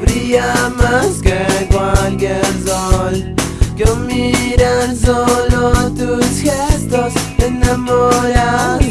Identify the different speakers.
Speaker 1: brilla más que cualquier sol. Yo mirar solo tus gestos enamorado